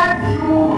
that you.